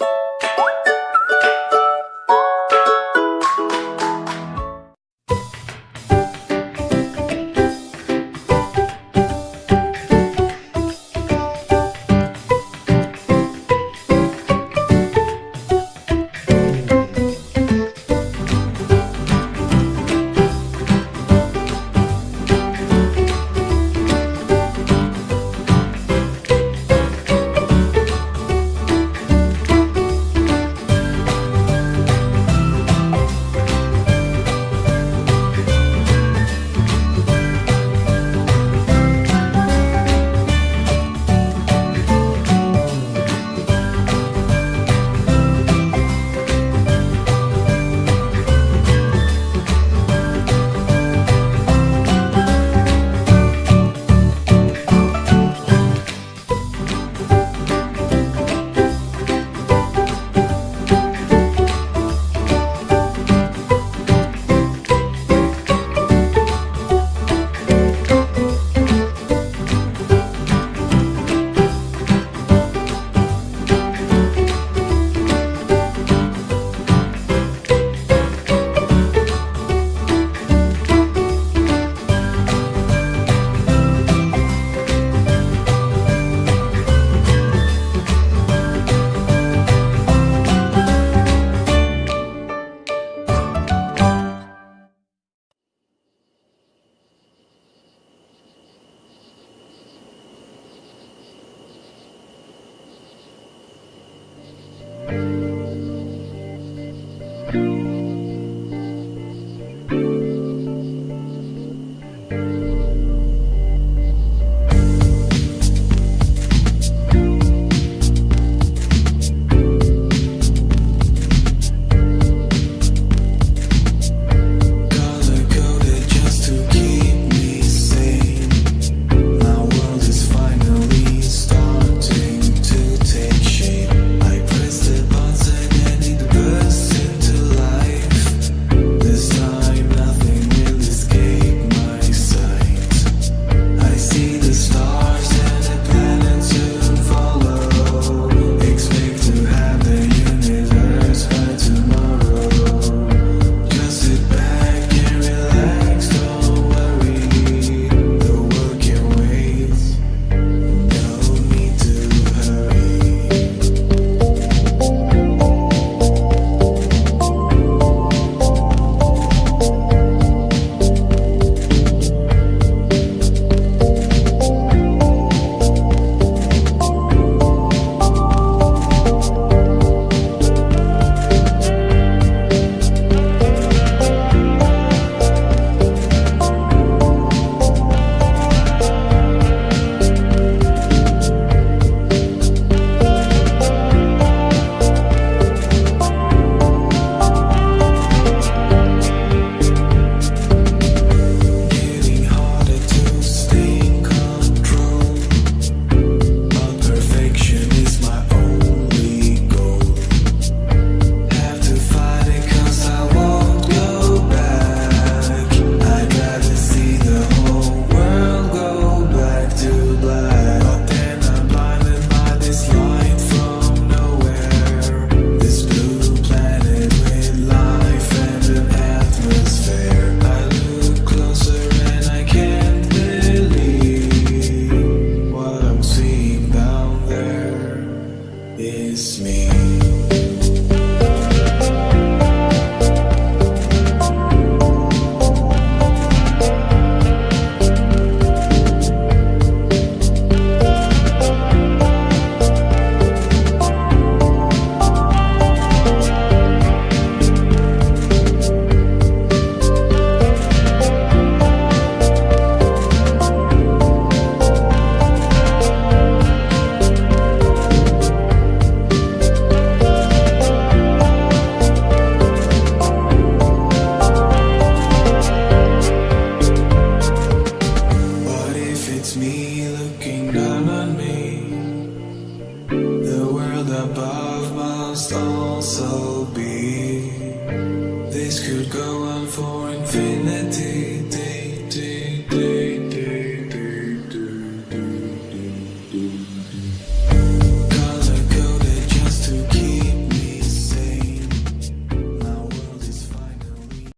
you Color is me. so be? This could go on.